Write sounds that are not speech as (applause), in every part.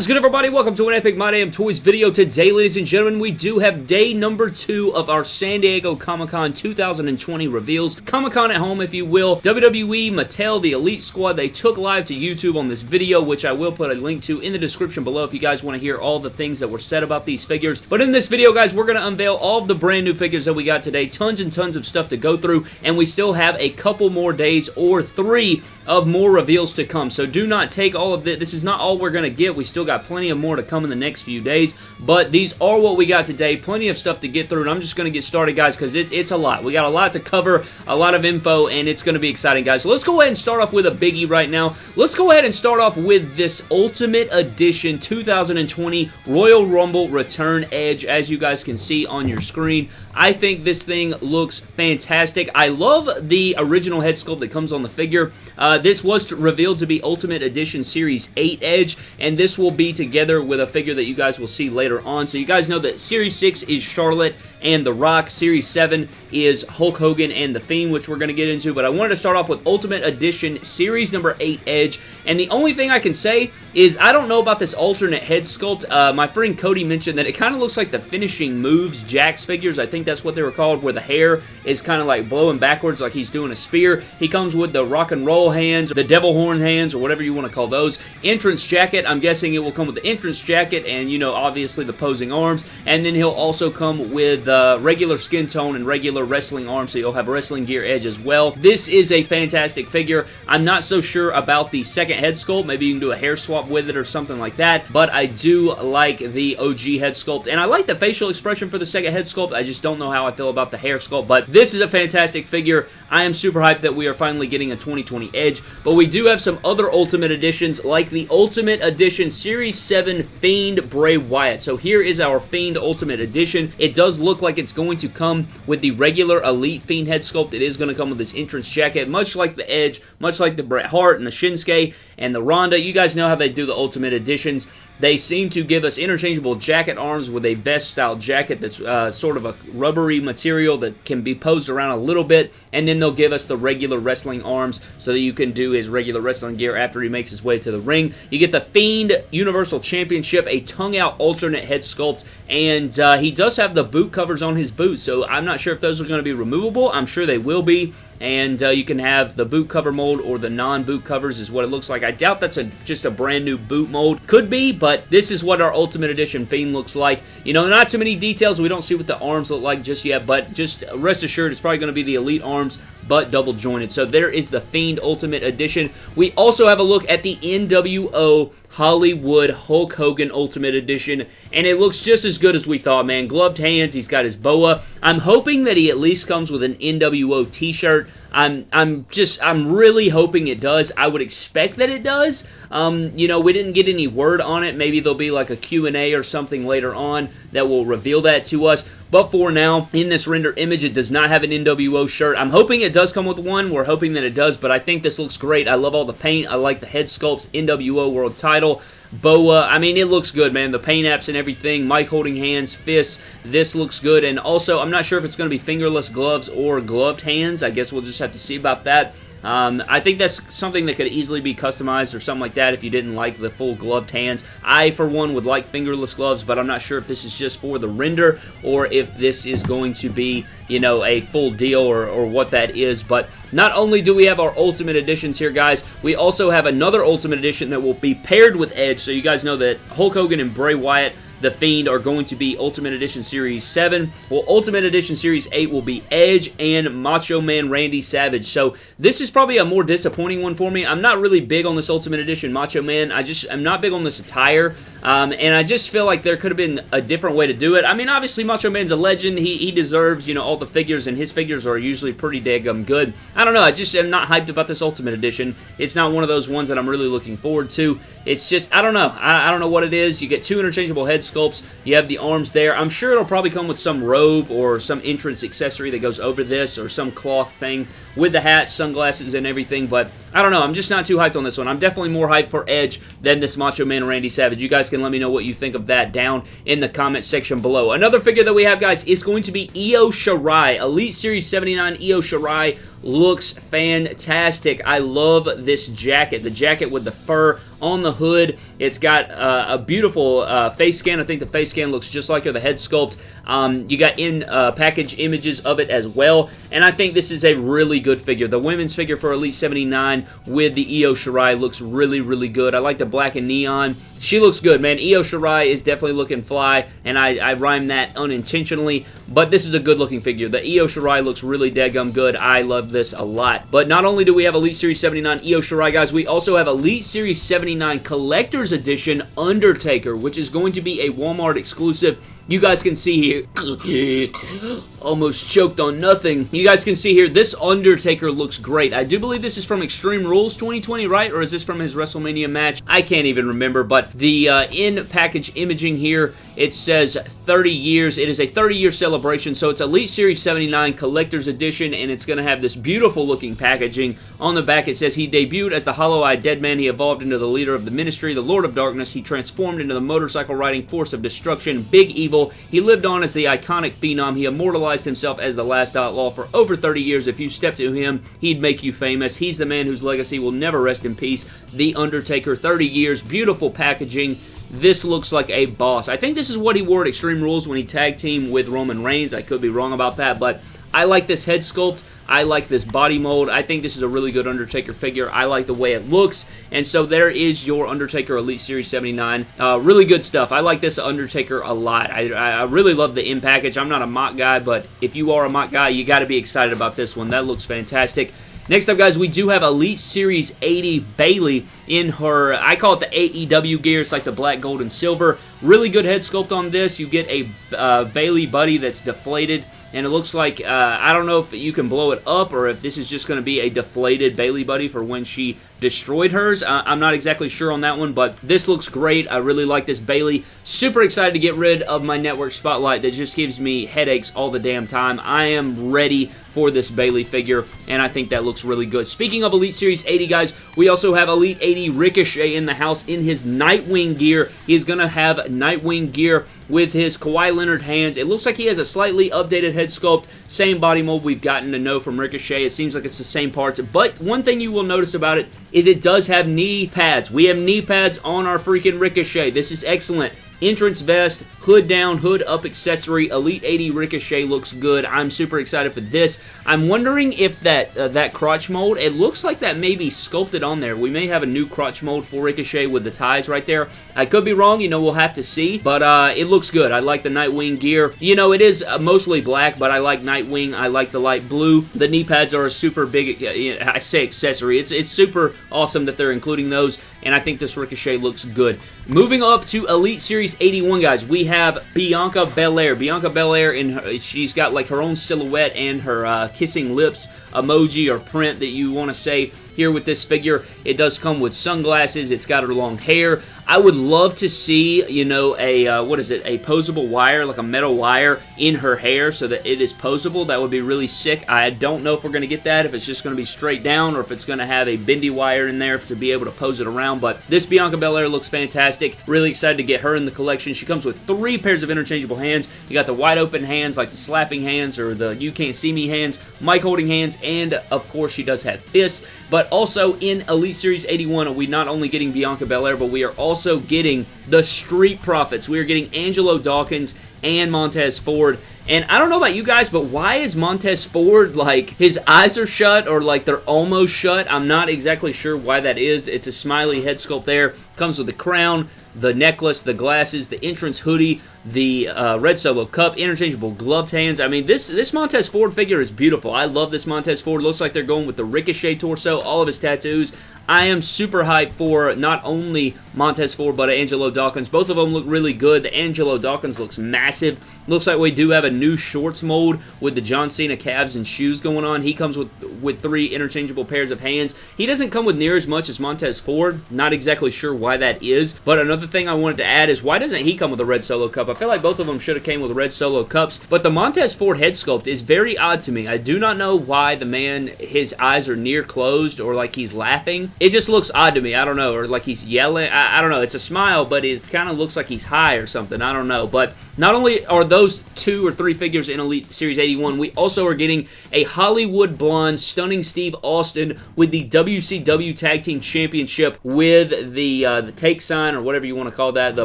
Is good, everybody? Welcome to an Epic My Damn Toys video. Today, ladies and gentlemen, we do have day number two of our San Diego Comic-Con 2020 reveals. Comic-Con at home, if you will. WWE, Mattel, the Elite Squad, they took live to YouTube on this video, which I will put a link to in the description below if you guys want to hear all the things that were said about these figures. But in this video, guys, we're going to unveil all of the brand new figures that we got today. Tons and tons of stuff to go through, and we still have a couple more days or three of more reveals to come. So do not take all of this. This is not all we're going to get. We still got plenty of more to come in the next few days, but these are what we got today. Plenty of stuff to get through, and I'm just going to get started, guys, because it, it's a lot. We got a lot to cover, a lot of info, and it's going to be exciting, guys. So let's go ahead and start off with a biggie right now. Let's go ahead and start off with this Ultimate Edition 2020 Royal Rumble Return Edge, as you guys can see on your screen. I think this thing looks fantastic. I love the original head sculpt that comes on the figure. Uh, this was revealed to be Ultimate Edition Series 8 Edge, and this will be together with a figure that you guys will see later on. So you guys know that Series 6 is Charlotte and The Rock. Series 7 is Hulk Hogan and The Fiend, which we're going to get into, but I wanted to start off with Ultimate Edition Series number 8 Edge, and the only thing I can say is I don't know about this alternate head sculpt. Uh, my friend Cody mentioned that it kind of looks like the Finishing Moves Jakks figures. I think that's what they were called, where the hair is kind of like blowing backwards like he's doing a spear. He comes with the rock and roll hands, the devil horn hands, or whatever you want to call those. Entrance jacket, I'm guessing it will come with the entrance jacket and, you know, obviously the posing arms, and then he'll also come with uh, regular skin tone and regular wrestling arm, so you'll have wrestling gear edge as well. This is a fantastic figure. I'm not so sure about the second head sculpt. Maybe you can do a hair swap with it or something like that, but I do like the OG head sculpt, and I like the facial expression for the second head sculpt. I just don't know how I feel about the hair sculpt, but this is a fantastic figure. I am super hyped that we are finally getting a 2020 Edge, but we do have some other Ultimate Editions, like the Ultimate Edition Series 7 Fiend Bray Wyatt. So here is our Fiend Ultimate Edition. It does look like it's going to come with the regular Elite Fiend head sculpt. It is going to come with this entrance jacket, much like the Edge, much like the Bret Hart and the Shinsuke and the Ronda. You guys know how they do the Ultimate Editions. They seem to give us interchangeable jacket arms with a vest-style jacket that's uh, sort of a rubbery material that can be posed around a little bit, and then they'll give us the regular wrestling arms so that you can do his regular wrestling gear after he makes his way to the ring. You get the Fiend Universal Championship, a tongue-out alternate head sculpt, and uh, he does have the boot covers on his boots, so I'm not sure if those are going to be removable. I'm sure they will be and uh, you can have the boot cover mold or the non-boot covers is what it looks like. I doubt that's a just a brand new boot mold. Could be, but this is what our Ultimate Edition Fiend looks like. You know, not too many details. We don't see what the arms look like just yet, but just rest assured it's probably going to be the Elite arms but double jointed. So there is the Fiend Ultimate Edition. We also have a look at the NWO Hollywood Hulk Hogan Ultimate Edition, and it looks just as good as we thought, man. Gloved hands, he's got his boa. I'm hoping that he at least comes with an NWO t-shirt. I'm I'm just I'm really hoping it does. I would expect that it does. Um, you know, we didn't get any word on it. Maybe there'll be like a Q&A or something later on that will reveal that to us. But for now, in this render image, it does not have an NWO shirt. I'm hoping it does come with one. We're hoping that it does, but I think this looks great. I love all the paint. I like the head sculpts, NWO World Title. Boa. Uh, I mean, it looks good, man. The paint apps and everything. mic holding hands, fists. This looks good. And also, I'm not sure if it's going to be fingerless gloves or gloved hands. I guess we'll just have to see about that. Um, I think that's something that could easily be customized or something like that if you didn't like the full gloved hands. I, for one, would like fingerless gloves, but I'm not sure if this is just for the render or if this is going to be, you know, a full deal or, or what that is. But not only do we have our Ultimate Editions here, guys, we also have another Ultimate Edition that will be paired with Edge, so you guys know that Hulk Hogan and Bray Wyatt the Fiend are going to be Ultimate Edition Series 7. Well, Ultimate Edition Series 8 will be Edge and Macho Man Randy Savage. So this is probably a more disappointing one for me. I'm not really big on this Ultimate Edition Macho Man. I just, I'm not big on this attire. Um, and I just feel like there could have been a different way to do it. I mean, obviously, Macho Man's a legend. He, he deserves, you know, all the figures, and his figures are usually pretty daggum good. I don't know. I just am not hyped about this Ultimate Edition. It's not one of those ones that I'm really looking forward to. It's just, I don't know. I, I don't know what it is. You get two interchangeable head sculpts. You have the arms there. I'm sure it'll probably come with some robe or some entrance accessory that goes over this or some cloth thing with the hat, sunglasses, and everything, but I don't know. I'm just not too hyped on this one. I'm definitely more hyped for Edge than this Macho Man Randy Savage. You guys can let me know what you think of that down in the comment section below. Another figure that we have, guys, is going to be Io Shirai. Elite Series 79 Io Shirai looks fantastic. I love this jacket. The jacket with the fur on the hood. It's got uh, a beautiful uh, face scan. I think the face scan looks just like the head sculpt. Um, you got in uh, package images of it as well, and I think this is a really good figure. The women's figure for Elite 79 with the Io Shirai looks really, really good. I like the black and neon. She looks good, man. Io Shirai is definitely looking fly, and I, I rhymed that unintentionally, but this is a good-looking figure. The Io Shirai looks really dead-gum good. I love this a lot. But not only do we have Elite Series 79 Io Shirai, guys, we also have Elite Series 79 Collector's Edition Undertaker, which is going to be a Walmart exclusive you guys can see here, (gasps) almost choked on nothing. You guys can see here, this Undertaker looks great. I do believe this is from Extreme Rules 2020, right? Or is this from his WrestleMania match? I can't even remember, but the uh, in-package imaging here, it says 30 years. It is a 30-year celebration, so it's Elite Series 79 Collector's Edition, and it's going to have this beautiful-looking packaging. On the back, it says he debuted as the Hollow-Eyed Dead Man. He evolved into the leader of the Ministry, the Lord of Darkness. He transformed into the motorcycle-riding force of destruction, Big Evil, he lived on as the iconic phenom. He immortalized himself as the last outlaw for over 30 years. If you step to him, he'd make you famous. He's the man whose legacy will never rest in peace. The Undertaker, 30 years, beautiful packaging. This looks like a boss. I think this is what he wore at Extreme Rules when he tag teamed with Roman Reigns. I could be wrong about that, but I like this head sculpt. I like this body mold. I think this is a really good Undertaker figure. I like the way it looks. And so there is your Undertaker Elite Series 79. Uh, really good stuff. I like this Undertaker a lot. I, I really love the in package. I'm not a MOC guy, but if you are a MOC guy, you got to be excited about this one. That looks fantastic. Next up, guys, we do have Elite Series 80 Bayley in her, I call it the AEW gear. It's like the black, gold, and silver. Really good head sculpt on this. You get a uh, Bayley buddy that's deflated and it looks like, uh, I don't know if you can blow it up or if this is just going to be a deflated Bayley Buddy for when she destroyed hers. Uh, I'm not exactly sure on that one, but this looks great. I really like this Bayley. Super excited to get rid of my network spotlight that just gives me headaches all the damn time. I am ready for this Bayley figure, and I think that looks really good. Speaking of Elite Series 80, guys, we also have Elite 80 Ricochet in the house in his Nightwing gear. He's going to have Nightwing gear with his Kawhi Leonard hands. It looks like he has a slightly updated head sculpt. Same body mold we've gotten to know from Ricochet. It seems like it's the same parts. But one thing you will notice about it is it does have knee pads. We have knee pads on our freaking Ricochet. This is excellent. Entrance vest, hood down, hood up accessory, Elite 80 Ricochet looks good. I'm super excited for this. I'm wondering if that uh, that crotch mold, it looks like that may be sculpted on there. We may have a new crotch mold for Ricochet with the ties right there. I could be wrong, you know, we'll have to see, but uh, it looks good. I like the Nightwing gear. You know, it is uh, mostly black, but I like Nightwing. I like the light blue. The knee pads are a super big, uh, I say accessory. It's, it's super awesome that they're including those, and I think this Ricochet looks good. Moving up to Elite Series 81, guys, we have Bianca Belair. Bianca Belair, in her, she's got like her own silhouette and her uh, kissing lips emoji or print that you want to say here with this figure. It does come with sunglasses. It's got her long hair. I would love to see, you know, a, uh, what is it, a posable wire, like a metal wire in her hair so that it is posable. That would be really sick. I don't know if we're going to get that, if it's just going to be straight down or if it's going to have a bendy wire in there to be able to pose it around, but this Bianca Belair looks fantastic. Really excited to get her in the collection. She comes with three pairs of interchangeable hands. You got the wide open hands, like the slapping hands or the you can't see me hands, mic holding hands, and of course she does have fists, but also in Elite Series 81, we not only getting Bianca Belair, but we are also getting the Street Profits. We are getting Angelo Dawkins and Montez Ford. And I don't know about you guys, but why is Montez Ford, like, his eyes are shut or, like, they're almost shut? I'm not exactly sure why that is. It's a smiley head sculpt there. Comes with the crown, the necklace, the glasses, the entrance hoodie, the uh, red solo cup, interchangeable gloved hands. I mean, this this Montez Ford figure is beautiful. I love this Montez Ford. Looks like they're going with the Ricochet torso, all of his tattoos. I am super hyped for not only Montez Ford, but Angelo Dawkins. Both of them look really good. The Angelo Dawkins looks massive. Looks like we do have a new shorts mold with the John Cena calves and shoes going on. He comes with, with three interchangeable pairs of hands. He doesn't come with near as much as Montez Ford. Not exactly sure why that is. But another thing I wanted to add is why doesn't he come with a red solo cup? I feel like both of them should have came with red solo cups. But the Montez Ford head sculpt is very odd to me. I do not know why the man, his eyes are near closed or like he's laughing. It just looks odd to me. I don't know. Or like he's yelling. I, I don't know. It's a smile, but it kind of looks like he's high or something. I don't know. But Not only are those two or three figures in Elite Series 81, we also are getting a Hollywood Blonde Stunning Steve Austin with the WCW Tag Team Championship with the uh, the take sign or whatever you want to call that, the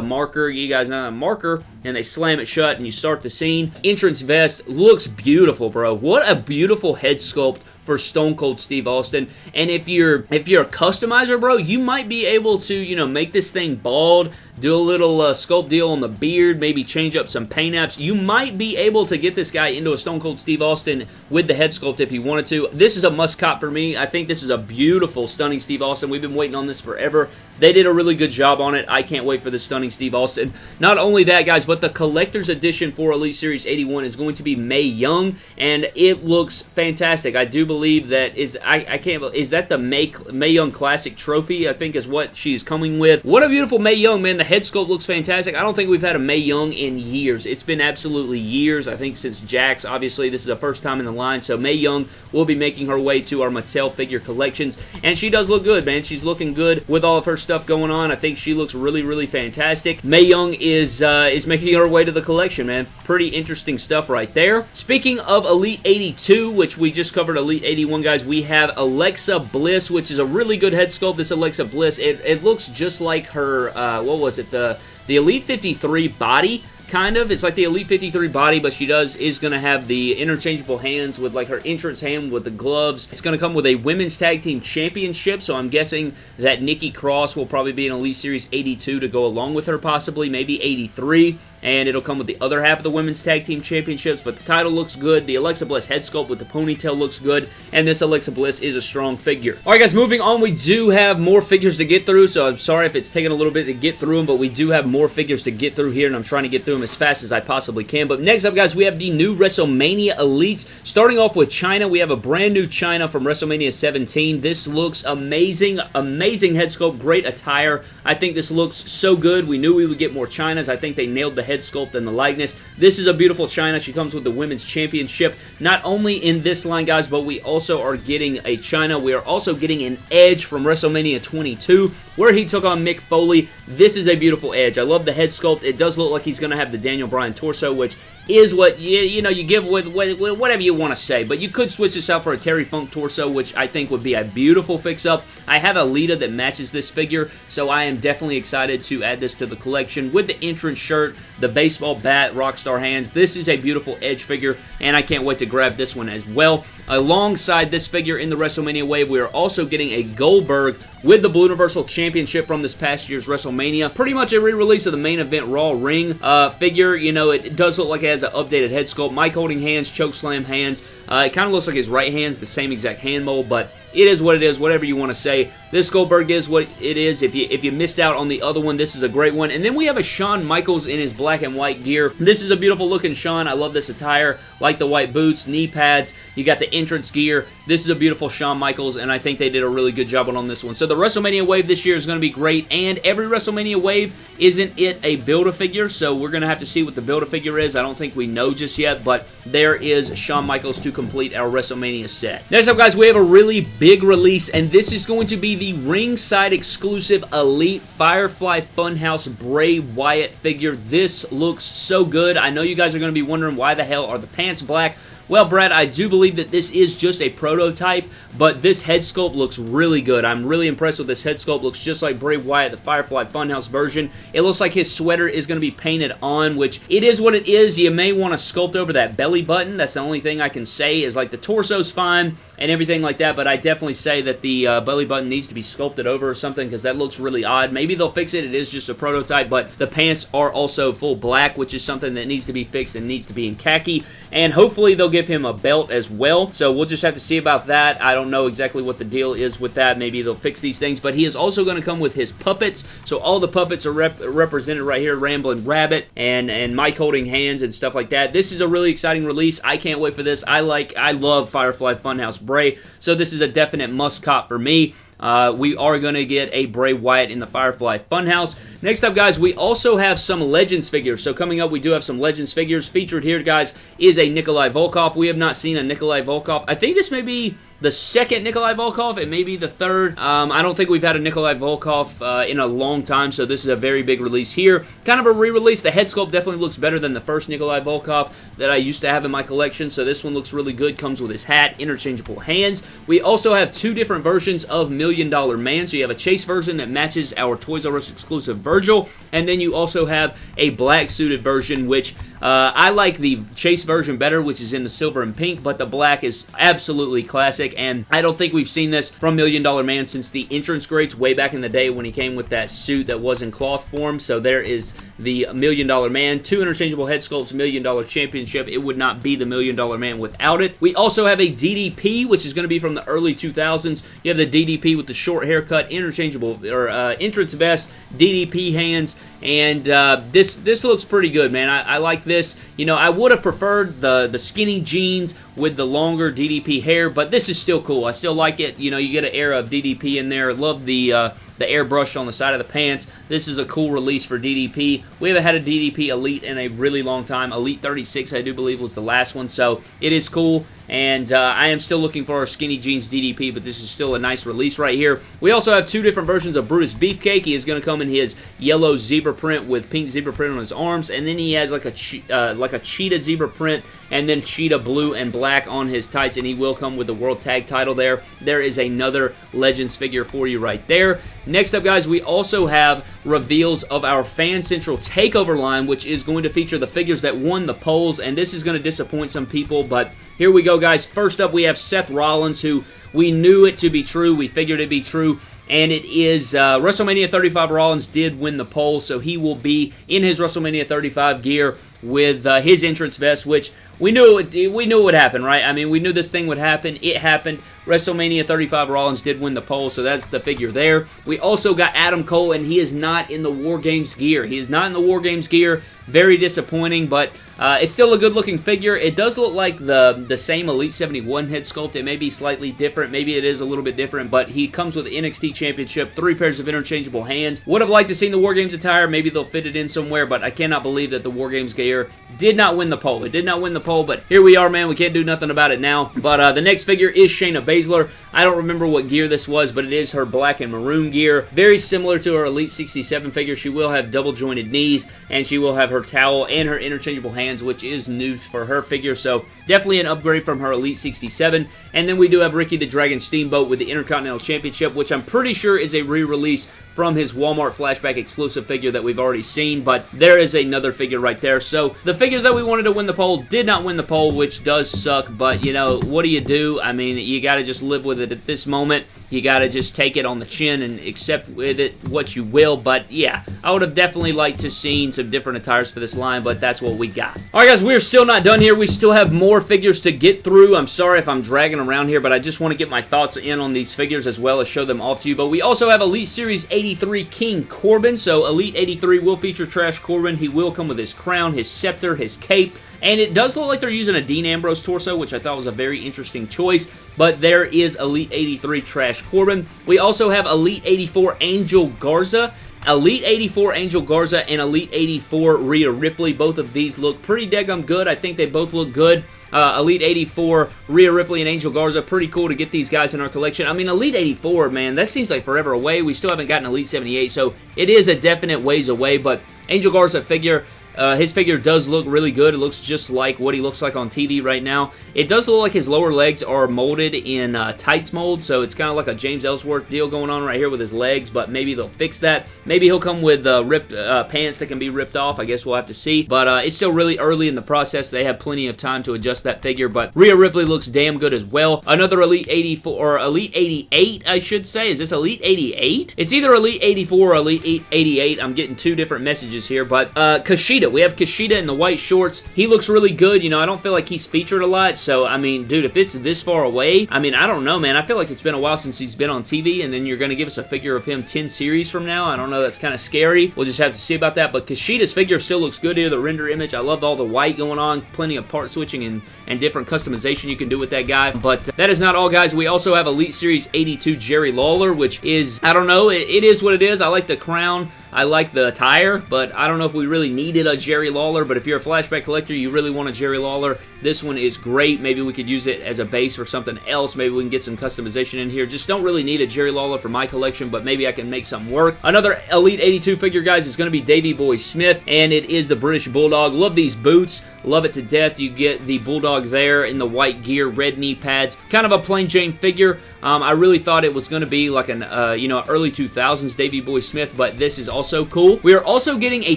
marker. You guys know that marker, and they slam it shut and you start the scene. Entrance vest looks beautiful, bro. What a beautiful head sculpt for Stone Cold Steve Austin. And if you're if you're a customizer, bro, you might be able to, you know, make this thing bald, do a little uh, sculpt deal on the beard, maybe change up some paint apps. You might be able to get this guy into a Stone Cold Steve Austin with the head sculpt if you wanted to. This is a must cop for me. I think this is a beautiful, stunning Steve Austin. We've been waiting on this forever. They did a really good job on it. I can't wait for the stunning Steve Austin. Not only that, guys, but the collector's edition for Elite Series 81 is going to be Mae Young, and it looks fantastic. I do believe that is I, I can't is that the Mae, Mae Young Classic Trophy? I think is what she's coming with. What a beautiful Mae Young, man. The head sculpt looks fantastic. I don't think we've had a Mae Young in years. It's been absolutely years. I think since Jakks. Obviously, this is the first time in the line. So Mae Young will be making her way to our Mattel figure collections. And she does look good, man. She's looking good with all of her stuff going on. I think she looks really, really fantastic. Mae Young is, uh, is making her way to the collection, man. Pretty interesting stuff right there. Speaking of Elite 82, which we just covered Elite 81, guys, we have Alexa Bliss, which is a really good head sculpt. This Alexa Bliss, it, it looks just like her, uh, what was it, the, the Elite 53 body kind of. It's like the Elite 53 body, but she does is going to have the interchangeable hands with like her entrance hand with the gloves. It's going to come with a Women's Tag Team Championship, so I'm guessing that Nikki Cross will probably be in Elite Series 82 to go along with her, possibly, maybe 83 and it'll come with the other half of the Women's Tag Team Championships, but the title looks good. The Alexa Bliss head sculpt with the ponytail looks good, and this Alexa Bliss is a strong figure. Alright guys, moving on, we do have more figures to get through, so I'm sorry if it's taking a little bit to get through them, but we do have more figures to get through here, and I'm trying to get through them as fast as I possibly can. But next up, guys, we have the new WrestleMania Elites. Starting off with Chyna, we have a brand new Chyna from WrestleMania 17. This looks amazing, amazing head sculpt, great attire. I think this looks so good. We knew we would get more Chynas. I think they nailed the head head sculpt and the likeness. This is a beautiful Chyna. She comes with the Women's Championship. Not only in this line, guys, but we also are getting a Chyna. We are also getting an Edge from WrestleMania 22, where he took on Mick Foley. This is a beautiful Edge. I love the head sculpt. It does look like he's going to have the Daniel Bryan torso, which is what you, you know you give with, with, with whatever you want to say. But you could switch this out for a Terry Funk torso, which I think would be a beautiful fix-up. I have a Lita that matches this figure, so I am definitely excited to add this to the collection with the entrance shirt, the baseball bat, Rockstar hands. This is a beautiful Edge figure, and I can't wait to grab this one as well. Alongside this figure in the WrestleMania wave, we are also getting a Goldberg with the Blue Universal Championship from this past year's WrestleMania. Pretty much a re-release of the main event Raw ring uh, figure. You know, it does look like it has an updated head sculpt. mic holding hands, choke slam hands. Uh, it kind of looks like his right hand's the same exact hand mold, but it is what it is, whatever you want to say. This Goldberg is what it is. If you if you missed out on the other one, this is a great one. And then we have a Shawn Michaels in his black and white gear. This is a beautiful looking Shawn. I love this attire. Like the white boots, knee pads. You got the entrance gear. This is a beautiful Shawn Michaels, and I think they did a really good job on this one. So the WrestleMania wave this year is going to be great, and every WrestleMania wave isn't it a Build-A-Figure, so we're going to have to see what the Build-A-Figure is. I don't think we know just yet, but there is Shawn Michaels to complete our WrestleMania set. Next up, guys, we have a really big release, and this is going to be the ringside exclusive Elite Firefly Funhouse Bray Wyatt figure. This looks so good. I know you guys are going to be wondering why the hell are the pants black. Well, Brad, I do believe that this is just a prototype, but this head sculpt looks really good. I'm really impressed with this head sculpt. Looks just like Bray Wyatt, the Firefly Funhouse version. It looks like his sweater is going to be painted on, which it is what it is. You may want to sculpt over that belly button. That's the only thing I can say is like the torso's fine and everything like that, but I definitely say that the uh, belly button needs to be sculpted over or something because that looks really odd. Maybe they'll fix it. It is just a prototype, but the pants are also full black, which is something that needs to be fixed and needs to be in khaki, and hopefully they'll give him a belt as well, so we'll just have to see about that. I don't know exactly what the deal is with that. Maybe they'll fix these things, but he is also going to come with his puppets, so all the puppets are rep represented right here, Ramblin' Rabbit and, and mic holding hands and stuff like that. This is a really exciting release. I can't wait for this. I like, I love Firefly Funhouse Bray. So this is a definite must cop for me. Uh, we are going to get a Bray Wyatt in the Firefly Funhouse. Next up, guys, we also have some Legends figures. So coming up, we do have some Legends figures. Featured here, guys, is a Nikolai Volkoff. We have not seen a Nikolai Volkoff. I think this may be the second Nikolai Volkoff. It may be the third. Um, I don't think we've had a Nikolai Volkoff uh, in a long time, so this is a very big release here. Kind of a re-release. The head sculpt definitely looks better than the first Nikolai Volkoff that I used to have in my collection, so this one looks really good. Comes with his hat, interchangeable hands. We also have two different versions of Million Dollar Man, so you have a chase version that matches our Toys R Us exclusive Virgil, and then you also have a black suited version, which uh, I like the chase version better, which is in the silver and pink, but the black is absolutely classic, and I don't think we've seen this from Million Dollar Man since the entrance greats way back in the day when he came with that suit that was in cloth form, so there is the Million Dollar Man. Two interchangeable head sculpts, Million Dollar Championship. It would not be the Million Dollar Man without it. We also have a DDP, which is going to be from the early 2000s. You have the DDP with the short haircut, interchangeable, or uh, entrance vest, DDP hands, and uh, this this looks pretty good, man. I, I like this. You know, I would have preferred the, the skinny jeans with the longer DDP hair, but this is still cool. I still like it. You know, you get an era of DDP in there. Love the... Uh, the airbrush on the side of the pants. This is a cool release for DDP. We haven't had a DDP Elite in a really long time. Elite 36, I do believe, was the last one, so it is cool. And uh, I am still looking for our Skinny Jeans DDP, but this is still a nice release right here. We also have two different versions of Brutus Beefcake. He is going to come in his yellow zebra print with pink zebra print on his arms, and then he has like a uh, like a cheetah zebra print, and then cheetah blue and black on his tights, and he will come with the World Tag title there. There is another Legends figure for you right there. Next up, guys, we also have reveals of our Fan Central Takeover line, which is going to feature the figures that won the polls, and this is going to disappoint some people, but here we go, guys. First up, we have Seth Rollins, who we knew it to be true. We figured it be true. And it is uh, WrestleMania 35 Rollins did win the poll, so he will be in his WrestleMania 35 gear with uh, his entrance vest, which we knew it, we knew it would happen, right? I mean, we knew this thing would happen. It happened. WrestleMania 35 Rollins did win the poll, so that's the figure there. We also got Adam Cole, and he is not in the War Games gear. He is not in the War Games gear. Very disappointing, but uh, it's still a good-looking figure. It does look like the, the same Elite 71 head sculpt. It may be slightly different. Maybe it is a little bit different, but he comes with the NXT Championship, three pairs of interchangeable hands. Would have liked to see the War Games attire. Maybe they'll fit it in somewhere, but I cannot believe that the War Games gear did not win the poll. It did not win the poll, but here we are, man. We can't do nothing about it now. But uh, the next figure is Shayna Baszler. I don't remember what gear this was, but it is her black and maroon gear. Very similar to her Elite 67 figure. She will have double jointed knees, and she will have her towel and her interchangeable hands, which is new for her figure. So definitely an upgrade from her Elite 67. And then we do have Ricky the Dragon Steamboat with the Intercontinental Championship, which I'm pretty sure is a re-release from his Walmart flashback exclusive figure that we've already seen, but there is another figure right there. So the figures that we wanted to win the poll did not win the poll, which does suck, but you know, what do you do? I mean, you got to just live with it at this moment. You got to just take it on the chin and accept with it what you will. But yeah, I would have definitely liked to seen some different attires for this line, but that's what we got. All right, guys, we're still not done here. We still have more figures to get through. I'm sorry if I'm dragging around here, but I just want to get my thoughts in on these figures as well as show them off to you. But we also have Elite Series 83 King Corbin. So Elite 83 will feature Trash Corbin. He will come with his crown, his scepter, his cape, and it does look like they're using a Dean Ambrose torso, which I thought was a very interesting choice. But there is Elite 83 Trash Corbin. We also have Elite 84 Angel Garza. Elite 84 Angel Garza and Elite 84 Rhea Ripley. Both of these look pretty daggum good. I think they both look good. Uh, Elite 84, Rhea Ripley, and Angel Garza. Pretty cool to get these guys in our collection. I mean, Elite 84, man, that seems like forever away. We still haven't gotten Elite 78, so it is a definite ways away, but Angel Garza figure, uh, his figure does look really good. It looks just like what he looks like on TV right now. It does look like his lower legs are molded in uh, tights mold, so it's kind of like a James Ellsworth deal going on right here with his legs, but maybe they'll fix that. Maybe he'll come with uh, ripped uh, pants that can be ripped off. I guess we'll have to see, but uh, it's still really early in the process. They have plenty of time to adjust that figure, but Rhea Ripley looks damn good as well. Another Elite 84, or Elite 88, I should say. Is this Elite 88? It's either Elite 84 or Elite 88. I'm getting two different messages here, but uh, Kushida we have Kushida in the white shorts. He looks really good. You know, I don't feel like he's featured a lot, so, I mean, dude, if it's this far away, I mean, I don't know, man. I feel like it's been a while since he's been on TV, and then you're going to give us a figure of him 10 series from now. I don't know. That's kind of scary. We'll just have to see about that, but Kushida's figure still looks good here. The render image, I love all the white going on. Plenty of part switching and, and different customization you can do with that guy, but that is not all, guys. We also have Elite Series 82 Jerry Lawler, which is, I don't know, it, it is what it is. I like the crown. I like the attire, but I don't know if we really needed a Jerry Lawler, but if you're a flashback collector, you really want a Jerry Lawler, this one is great. Maybe we could use it as a base for something else. Maybe we can get some customization in here. Just don't really need a Jerry Lawler for my collection, but maybe I can make something work. Another Elite 82 figure, guys, is going to be Davey Boy Smith, and it is the British Bulldog. Love these boots. Love it to death. You get the Bulldog there in the white gear, red knee pads. Kind of a plain Jane figure. Um, I really thought it was going to be like an, uh, you know, early 2000s Davey Boy Smith, but this is also cool. We are also getting a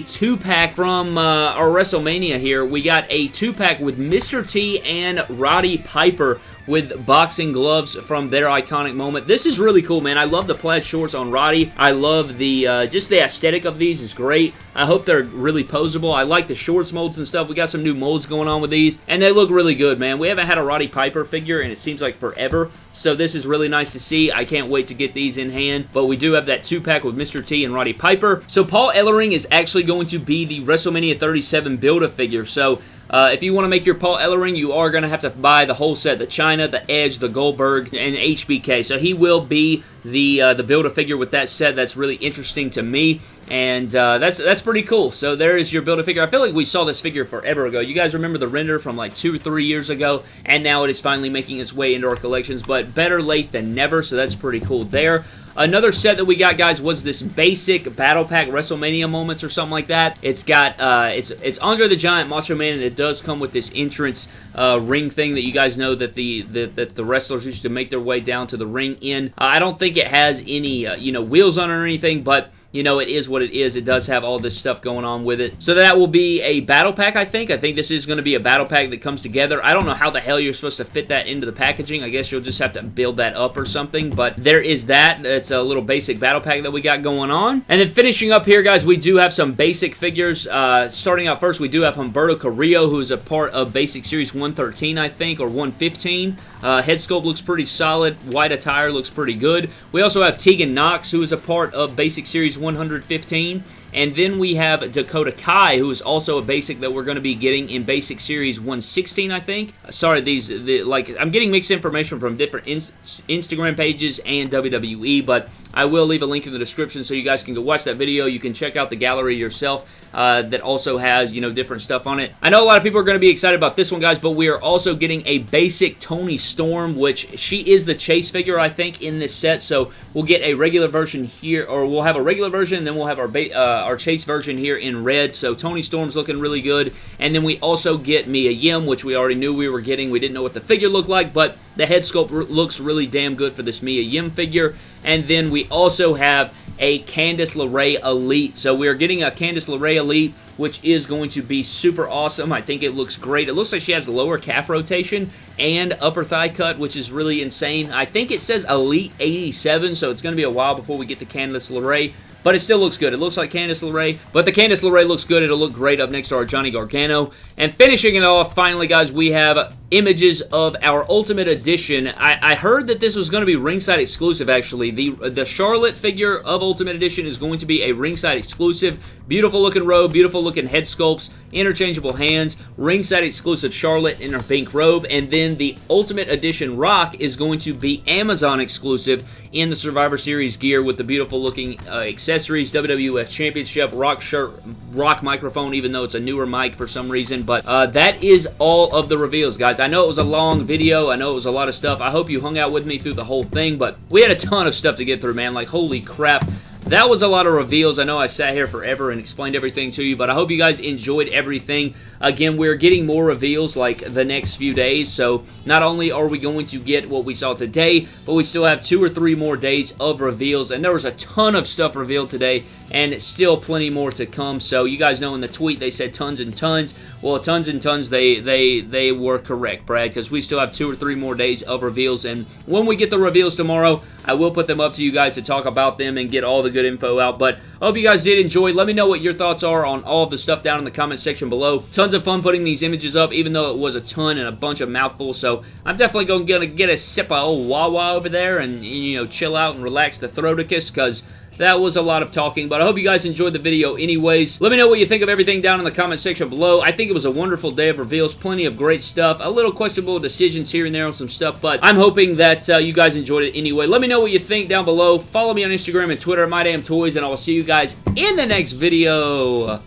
two-pack from uh, our WrestleMania here. We got a two-pack with Mr. T and Roddy Piper with boxing gloves from their iconic moment. This is really cool, man. I love the plaid shorts on Roddy. I love the, uh, just the aesthetic of these is great. I hope they're really posable. I like the shorts molds and stuff. We got some new molds going on with these, and they look really good, man. We haven't had a Roddy Piper figure, and it seems like forever, so this is really nice to see. I can't wait to get these in hand, but we do have that two-pack with Mr. T and Roddy Piper. So Paul Ellering is actually going to be the WrestleMania 37 Build-A-Figure, so uh, if you want to make your Paul Ellering, you are going to have to buy the whole set, the Chyna, the Edge, the Goldberg, and HBK. So he will be the uh, the Build-A-Figure with that set. That's really interesting to me, and uh, that's that's pretty cool. So there is your Build-A-Figure. I feel like we saw this figure forever ago. You guys remember the render from like two or three years ago, and now it is finally making its way into our collections, but better late than never, so that's pretty cool there. Another set that we got, guys, was this basic Battle Pack WrestleMania moments or something like that. It's got, uh, it's it's Andre the Giant, Macho Man, and it does come with this entrance uh, ring thing that you guys know that the, the, that the wrestlers used to make their way down to the ring in. Uh, I don't think it has any, uh, you know, wheels on it or anything, but you know, it is what it is. It does have all this stuff going on with it. So that will be a battle pack, I think. I think this is going to be a battle pack that comes together. I don't know how the hell you're supposed to fit that into the packaging. I guess you'll just have to build that up or something. But there is that. It's a little basic battle pack that we got going on. And then finishing up here, guys, we do have some basic figures. Uh, starting out first, we do have Humberto Carrillo, who's a part of Basic Series 113, I think, or 115. Uh, head sculpt looks pretty solid. White attire looks pretty good. We also have Tegan Nox, who is a part of Basic Series 115. And then we have Dakota Kai, who is also a basic that we're going to be getting in Basic Series 116, I think. Uh, sorry, these the, like I'm getting mixed information from different in Instagram pages and WWE, but I will leave a link in the description so you guys can go watch that video. You can check out the gallery yourself uh, that also has, you know, different stuff on it. I know a lot of people are going to be excited about this one, guys, but we are also getting a basic Toni Storm, which she is the chase figure, I think, in this set. So we'll get a regular version here, or we'll have a regular version, and then we'll have our, uh, our chase version here in red. So Toni Storm's looking really good. And then we also get Mia Yim, which we already knew we were getting. We didn't know what the figure looked like, but the head sculpt looks really damn good for this Mia Yim figure. And then we also have a Candice LeRae Elite. So we are getting a Candice LeRae Elite, which is going to be super awesome. I think it looks great. It looks like she has lower calf rotation and upper thigh cut, which is really insane. I think it says Elite 87, so it's going to be a while before we get to Candice LeRae but it still looks good. It looks like Candice LeRae, but the Candice LeRae looks good. It'll look great up next to our Johnny Gargano. And finishing it off, finally, guys, we have images of our Ultimate Edition. I, I heard that this was going to be ringside exclusive, actually. The, the Charlotte figure of Ultimate Edition is going to be a ringside exclusive. Beautiful looking robe, beautiful looking head sculpts, interchangeable hands, ringside exclusive Charlotte in her pink robe, and then the Ultimate Edition Rock is going to be Amazon exclusive in the Survivor Series gear with the beautiful looking uh, accessories, WWF Championship, Rock shirt, Rock microphone, even though it's a newer mic for some reason. But uh, that is all of the reveals, guys. I know it was a long video. I know it was a lot of stuff. I hope you hung out with me through the whole thing, but we had a ton of stuff to get through, man. Like, holy crap. That was a lot of reveals. I know I sat here forever and explained everything to you, but I hope you guys enjoyed everything. Again, we're getting more reveals like the next few days, so not only are we going to get what we saw today, but we still have two or three more days of reveals, and there was a ton of stuff revealed today, and still plenty more to come. So you guys know in the tweet they said tons and tons. Well, tons and tons, they they they were correct, Brad, because we still have two or three more days of reveals, and when we get the reveals tomorrow, I will put them up to you guys to talk about them and get all the good info out. But I hope you guys did enjoy. Let me know what your thoughts are on all of the stuff down in the comment section below. Tons of fun putting these images up, even though it was a ton and a bunch of mouthfuls. So I'm definitely going to get a sip of old Wawa over there and, you know, chill out and relax the throaticus because that was a lot of talking, but I hope you guys enjoyed the video anyways. Let me know what you think of everything down in the comment section below. I think it was a wonderful day of reveals, plenty of great stuff, a little questionable decisions here and there on some stuff, but I'm hoping that uh, you guys enjoyed it anyway. Let me know what you think down below. Follow me on Instagram and Twitter at MyDamnToys, and I will see you guys in the next video.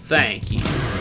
Thank you.